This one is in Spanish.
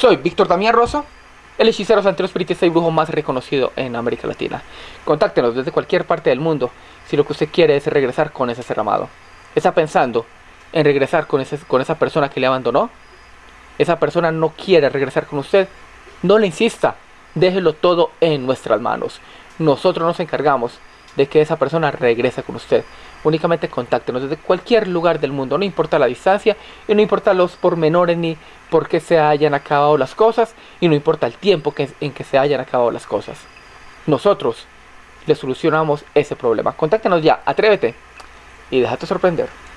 Soy Víctor Damián Rosso, el hechicero santero espiritista y brujo más reconocido en América Latina. Contáctenos desde cualquier parte del mundo si lo que usted quiere es regresar con ese ser amado. ¿Está pensando en regresar con, ese, con esa persona que le abandonó? Esa persona no quiere regresar con usted. No le insista. Déjelo todo en nuestras manos. Nosotros nos encargamos de que esa persona regrese con usted. Únicamente contáctenos desde cualquier lugar del mundo, no importa la distancia y no importa los pormenores ni por qué se hayan acabado las cosas y no importa el tiempo que, en que se hayan acabado las cosas. Nosotros le solucionamos ese problema. Contáctenos ya, atrévete y déjate sorprender.